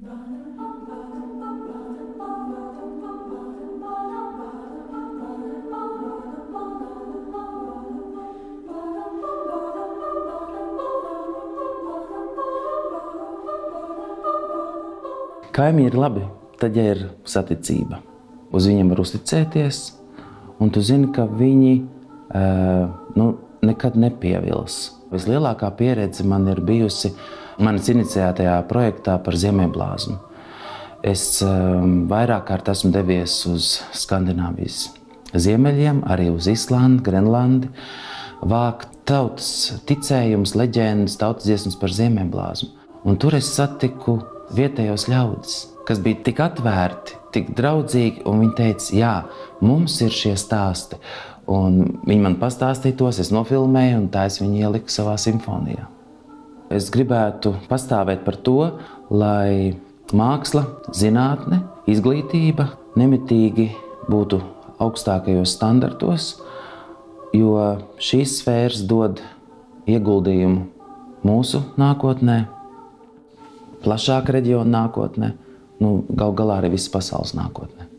Kaimiņi ir labi, tad, ja ir saticība. Uz viņiem var uzticēties, un tu zini, ka viņi uh, nu, nekad nepievils. Vislielākā pieredze man ir bijusi manas iniciētajā projektā par ziemeļblāzmu. Es um, vairāk kārt esmu devies uz Skandināvijas ziemeļiem, arī uz Islandi, Grenlandi, vākt tautas ticējumus, leģendas, tautas dziesmas par ziemeļblāzmu. Un tur es satiku vietējos ļaudis, kas bija tik atvērti, tik draudzīgi, un viņi teica, jā, mums ir šie stāsti. Un viņi man pastāstīja tos, es nofilmēju, un tā es viņu ieliku savā simfonijā. Es gribētu pastāvēt par to, lai māksla, zinātne, izglītība nemitīgi būtu augstākajos standartos, jo šīs sfēras dod ieguldījumu mūsu nākotnē, plašāka reģiona nākotnē, nu, gal galā arī visas pasaules nākotnē.